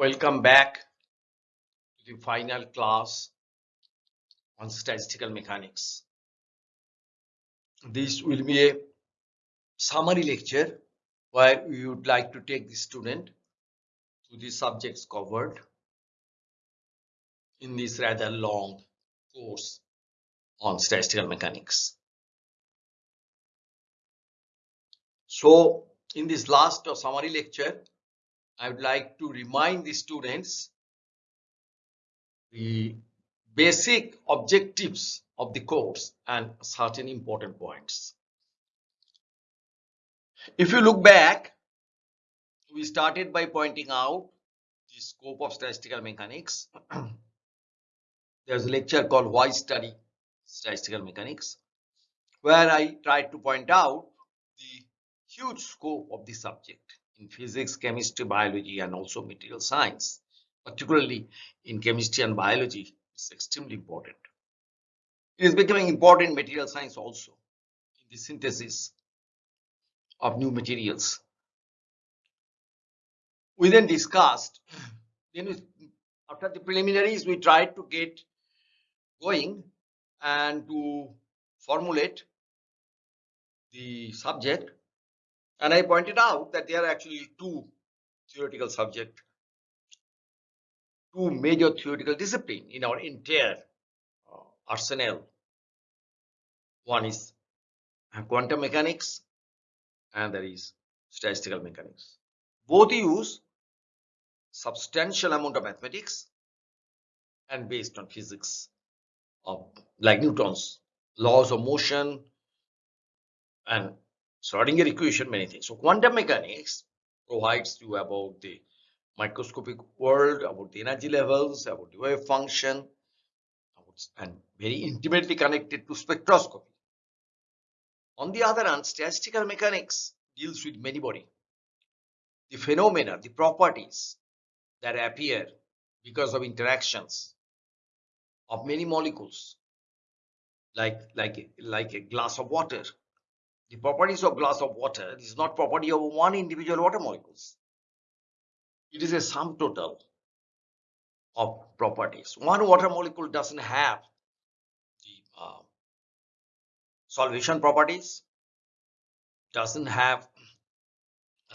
Welcome back to the final class on statistical mechanics. This will be a summary lecture where we would like to take the student to the subjects covered in this rather long course on statistical mechanics. So in this last summary lecture, I would like to remind the students the basic objectives of the course and certain important points. If you look back, we started by pointing out the scope of statistical mechanics. There's a lecture called Why Study Statistical Mechanics, where I tried to point out the huge scope of the subject in physics, chemistry, biology, and also material science. Particularly in chemistry and biology, it's extremely important. It is becoming important in material science also in the synthesis of new materials. We then discussed, then we, after the preliminaries, we tried to get going and to formulate the subject and I pointed out that there are actually two theoretical subject, two major theoretical discipline in our entire uh, arsenal. One is quantum mechanics and there is statistical mechanics. Both use substantial amount of mathematics and based on physics of like Newton's laws of motion and Schrodinger equation, many things. So quantum mechanics provides you about the microscopic world, about the energy levels, about the wave function, and very intimately connected to spectroscopy. On the other hand, statistical mechanics deals with many body. The phenomena, the properties that appear because of interactions of many molecules, like, like, like a glass of water the properties of glass of water is not property of one individual water molecules. It is a sum total of properties. One water molecule doesn't have the uh, solvation properties, doesn't have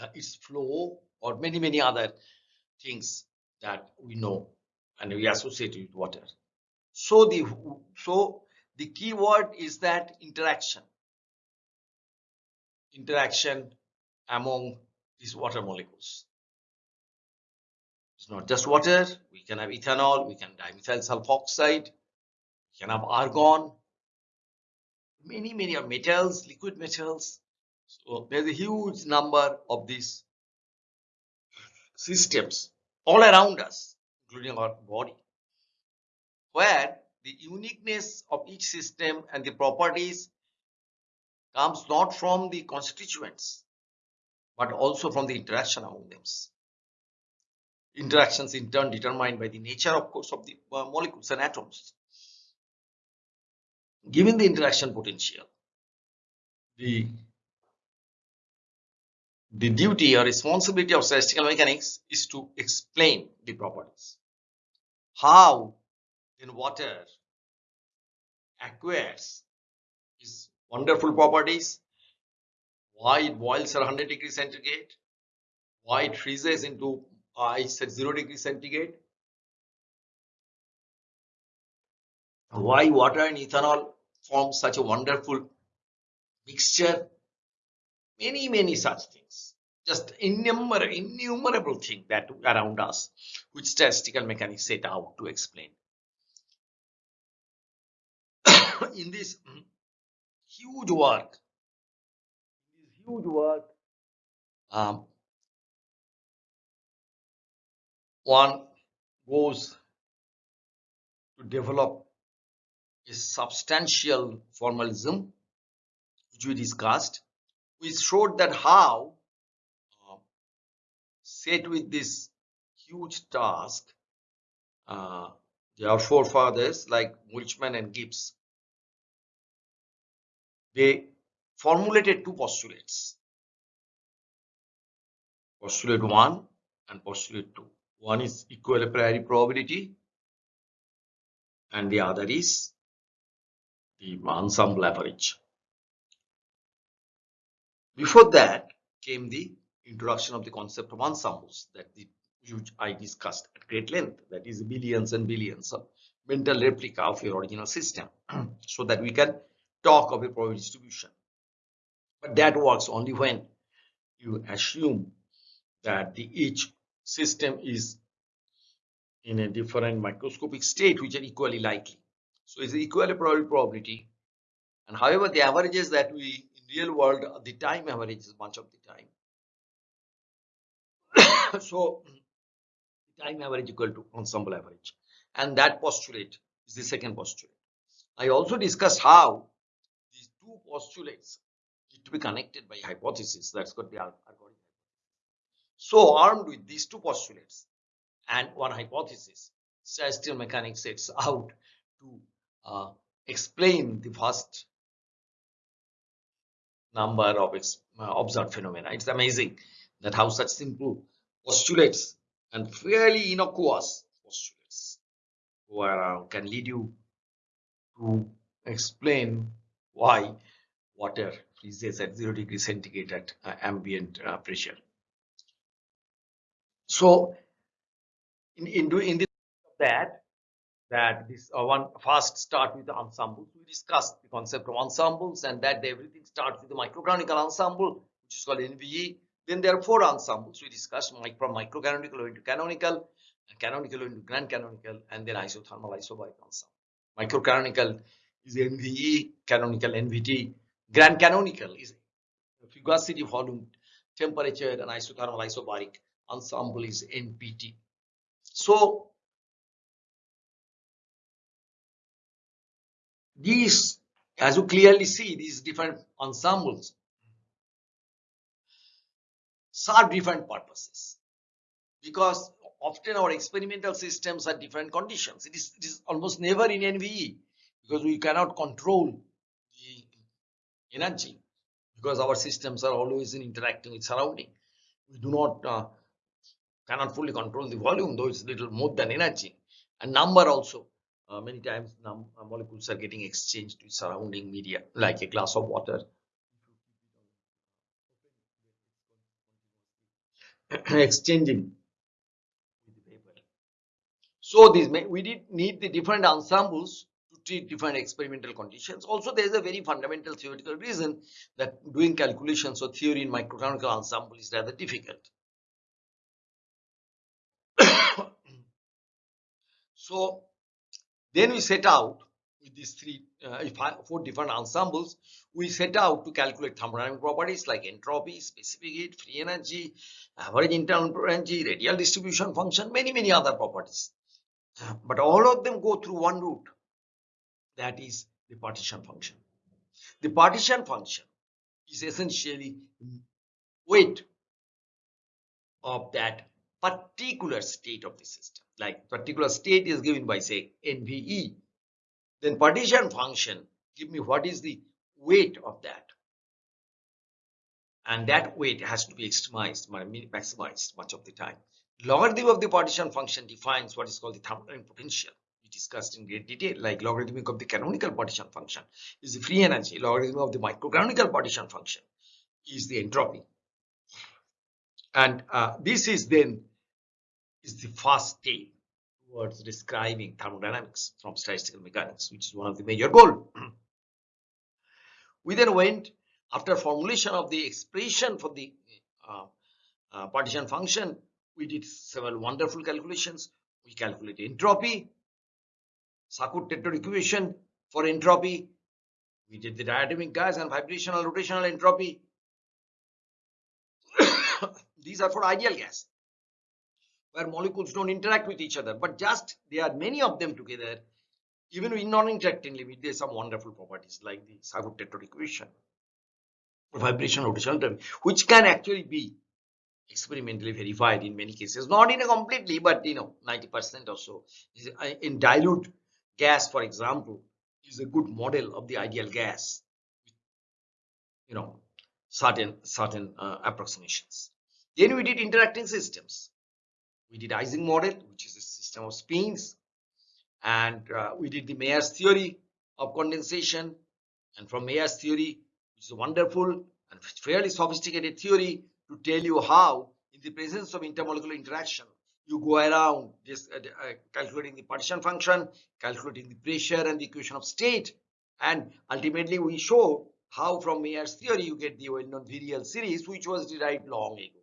uh, its flow or many many other things that we know and we associate with water. So the so the key word is that interaction interaction among these water molecules. It's not just water, we can have ethanol, we can have dimethyl sulfoxide, we can have argon, many, many of metals, liquid metals. So there's a huge number of these systems all around us, including our body, where the uniqueness of each system and the properties comes not from the constituents, but also from the interaction among them. Interactions in turn determined by the nature, of course, of the uh, molecules and atoms. Given the interaction potential, the the duty or responsibility of statistical mechanics is to explain the properties. How in water acquires wonderful properties, why it boils at 100 degrees centigrade, why it freezes into uh, ice at 0 degree centigrade, why water and ethanol form such a wonderful mixture, many, many such things. Just innumerable, innumerable things that around us, which statistical mechanics set out to explain. In this huge work. huge work. Um, one goes to develop a substantial formalism, which we discussed, which showed that how uh, set with this huge task, uh, their forefathers like Boltzmann and Gibbs they formulated two postulates. Postulate 1 and postulate 2 One is equal a priori probability and the other is the ensemble average. Before that came the introduction of the concept of ensembles that the, which I discussed at great length that is billions and billions of mental replica of your original system. So that we can talk of a probability distribution. But that works only when you assume that the each system is in a different microscopic state which are equally likely. So it's equally probability probability and however the averages that we in real world uh, the time average is much of the time. so time average equal to ensemble average and that postulate is the second postulate. I also discussed how postulates to be connected by hypothesis that's got the algorithm. So armed with these two postulates and one hypothesis, statistical mechanics sets out to uh, explain the first number of uh, observed phenomena. It's amazing that how such simple postulates and fairly innocuous postulates can lead you to explain why water freezes at 0 degree centigrade at uh, ambient uh, pressure. So in, in doing in this that that this uh, one first start with the ensembles. We discussed the concept of ensembles and that everything starts with the microcanonical ensemble, which is called NVE. Then there are four ensembles we discussed from microcanonical into canonical, canonical into grand canonical, and then isothermal isobaric ensemble. Microcanonical is NVE, canonical NVT, grand canonical is fugacity volume, temperature, and isothermal isobaric ensemble is NPT. So these, as you clearly see, these different ensembles serve different purposes because often our experimental systems are different conditions. It is, it is almost never in NVE because we cannot control energy because our systems are always in interacting with surrounding. We do not uh, cannot fully control the volume though it's little more than energy. And number also uh, many times uh, molecules are getting exchanged with surrounding media like a glass of water. Exchanging so these we did need the different ensembles treat different experimental conditions. Also there is a very fundamental theoretical reason that doing calculations or theory in microcanonical ensemble is rather difficult. So then we set out with these three, uh, four different ensembles, we set out to calculate thermodynamic properties like entropy, specific heat, free energy, average internal energy, radial distribution function, many, many other properties. But all of them go through one route, that is the partition function. The partition function is essentially weight of that particular state of the system. Like particular state is given by say NVE then partition function give me what is the weight of that. And that weight has to be extremized maximized much of the time. Logarithm of the partition function defines what is called the thermodynamic potential discussed in great detail like logarithmic of the canonical partition function is the free energy logarithm of the microcanonical partition function is the entropy and uh, this is then is the first step towards describing thermodynamics from statistical mechanics, which is one of the major goal. we then went after formulation of the expression for the uh, uh, partition function. We did several wonderful calculations. We calculated entropy, Sackur-Tetrode equation for entropy. We did the diatomic gas and vibrational rotational entropy. These are for ideal gas where molecules don't interact with each other but just there are many of them together even in non-interacting limit there's some wonderful properties like the Sackur-Tetrode equation vibration rotational entropy, which can actually be experimentally verified in many cases not in a completely but you know 90 percent or so uh, in dilute gas for example is a good model of the ideal gas you know certain certain uh, approximations. Then we did interacting systems. We did Ising model, which is a system of spins, and uh, we did the Mayer's theory of condensation. And from Mayer's theory, which is a wonderful and fairly sophisticated theory to tell you how, in the presence of intermolecular interaction, you go around this uh, uh, calculating the partition function, calculating the pressure and the equation of state, and ultimately we show how from Mayer's theory you get the well-known virial series, which was derived long ago.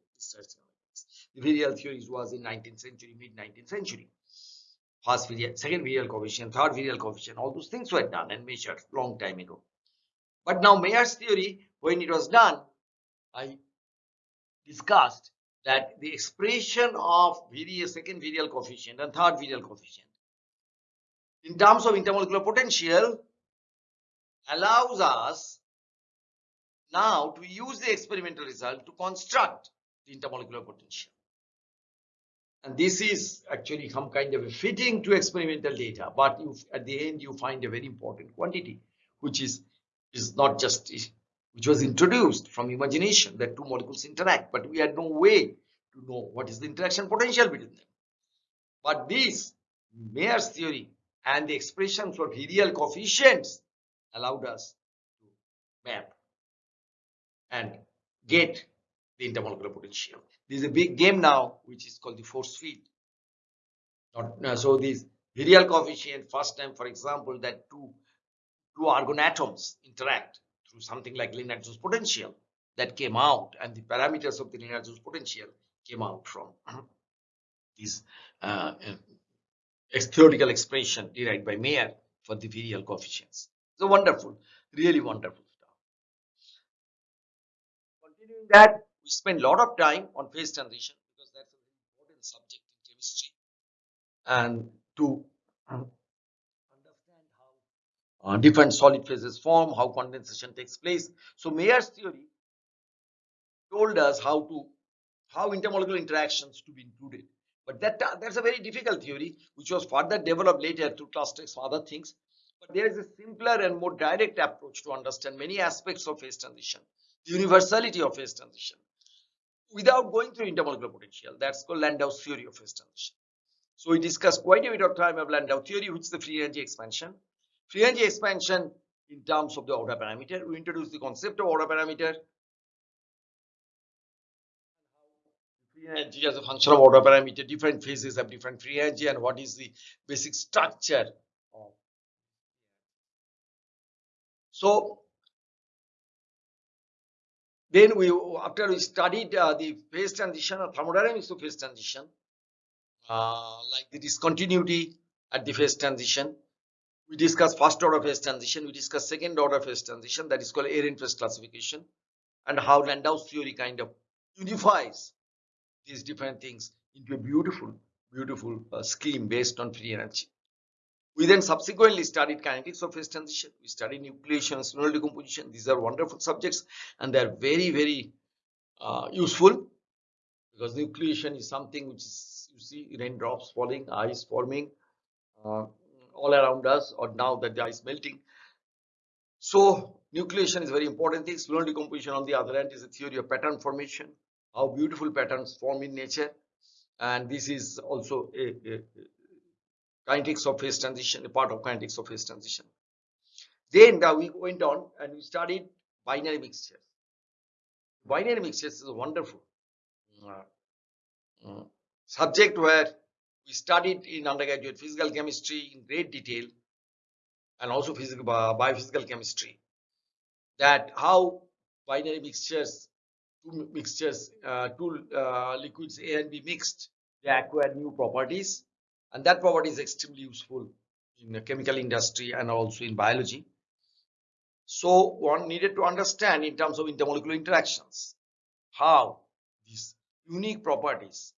The virial theories was in 19th century, mid 19th century. First virial, second virial coefficient, third virial coefficient, all those things were done and measured long time ago. But now Mayer's theory, when it was done, I discussed that the expression of virial, second virial coefficient and third virial coefficient in terms of intermolecular potential allows us now to use the experimental result to construct the intermolecular potential. And this is actually some kind of a fitting to experimental data, but you, at the end you find a very important quantity, which is, is not just, which was introduced from imagination that two molecules interact, but we had no way to know what is the interaction potential between them. But this Mayer's theory and the expression for virial coefficients allowed us to map and get the intermolecular potential. This is a big game now, which is called the force field. Not, so this virial coefficient, first time, for example, that two, two argon atoms interact through something like Lennard-Jones potential that came out and the parameters of the Lennard-Jones potential came out from this uh, uh, theoretical expression derived by Mayer for the virial coefficients. So wonderful, really wonderful stuff. Continuing that, we spend a lot of time on phase transition because that's an important subject in chemistry and to how uh, different solid phases form, how condensation takes place. So Mayer's theory told us how to how intermolecular interactions to be included. But that that's a very difficult theory which was further developed later through clusters and other things. But there is a simpler and more direct approach to understand many aspects of phase transition, the universality of phase transition, without going through intermolecular potential. That's called Landau's theory of phase transition. So we discussed quite a bit of time of Landau theory, which is the free energy expansion. Free energy expansion in terms of the order parameter. We introduced the concept of order parameter. Free energy as a function of order parameter, different phases have different free energy and what is the basic structure of. So then we, after we studied uh, the phase transition or thermodynamics of phase transition, uh, like the discontinuity at the phase transition, we discussed first order phase transition, we discussed second order phase transition, that is called Ehrenfest classification, and how Landau's theory kind of unifies these different things into a beautiful, beautiful uh, scheme based on free energy. We then subsequently studied kinetics of phase transition. We studied nucleation, spinodal decomposition. These are wonderful subjects and they are very, very uh, useful because nucleation is something which is, you see raindrops falling, ice forming uh, all around us or now that the ice melting. So nucleation is very important thing. Slow decomposition on the other hand is a theory of pattern formation, how beautiful patterns form in nature. And this is also a, a, kinetics of phase transition, a part of kinetics of phase transition. Then we went on and we studied binary mixtures. Binary mixtures is wonderful uh, uh, subject where we studied in undergraduate physical chemistry in great detail and also physical biophysical chemistry that how binary mixtures two mixtures uh, two uh, liquids A and B mixed they acquire new properties and that property is extremely useful in the chemical industry and also in biology. So one needed to understand in terms of intermolecular interactions how these unique properties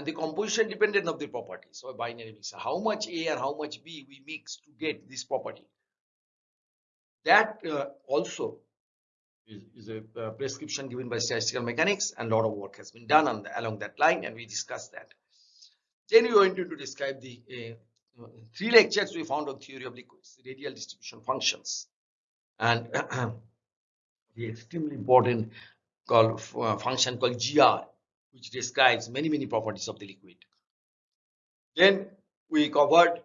and the composition dependent of the properties of a binary mixer, how much A and how much B we mix to get this property. That uh, also is, is a uh, prescription given by statistical mechanics and a lot of work has been done on the, along that line and we discussed that. Then we went into describe the uh, three lectures we found on theory of liquids, radial distribution functions, and the extremely important called uh, function called GR, which describes many, many properties of the liquid. Then we covered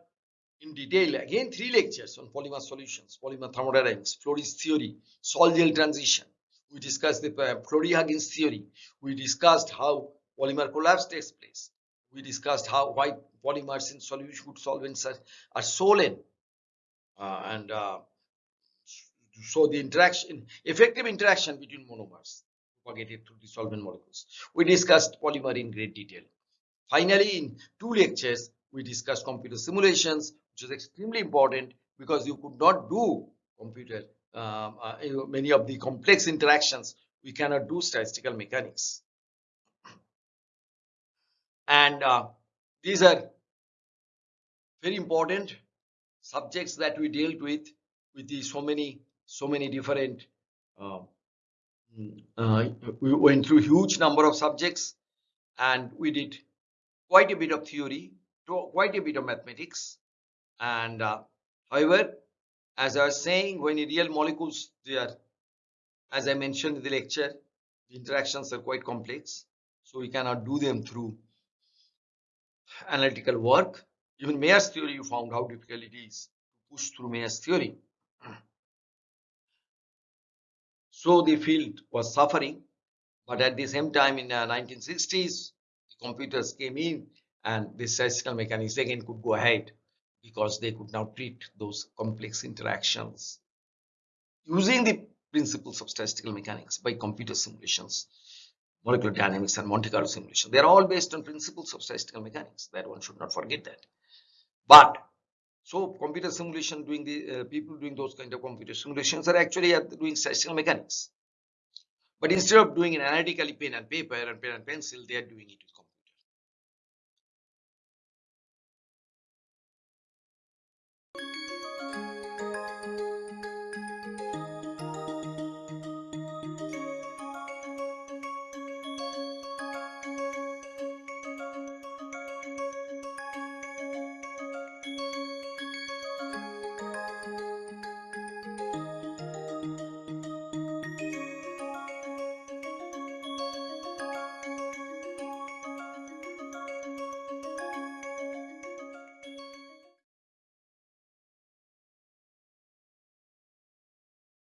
in detail again three lectures on polymer solutions, polymer thermodynamics, Flory's theory, sol-gel transition. We discussed the uh, Flory-Huggins theory. We discussed how polymer collapse takes place. We discussed how why polymers in solution good solvents are, are swollen uh, and uh, so the interaction, effective interaction between monomers propagated through the solvent molecules. We discussed polymer in great detail. Finally, in two lectures, we discussed computer simulations, which is extremely important because you could not do computer um, uh, many of the complex interactions we cannot do statistical mechanics and uh, these are very important subjects that we dealt with with the so many so many different uh, uh, we went through huge number of subjects and we did quite a bit of theory quite a bit of mathematics. And uh, however as i was saying when real molecules they are as i mentioned in the lecture the interactions are quite complex so we cannot do them through analytical work. Even mayer's theory you found how difficult it is to push through mayer's theory so the field was suffering but at the same time in the uh, 1960s the computers came in and the statistical mechanics again could go ahead because they could now treat those complex interactions using the principles of statistical mechanics by computer simulations molecular dynamics and Monte Carlo simulation. They are all based on principles of statistical mechanics. That one should not forget that. But so computer simulation doing the uh, people doing those kind of computer simulations are actually doing statistical mechanics. But instead of doing it analytically pen and paper and pen and pencil, they are doing it with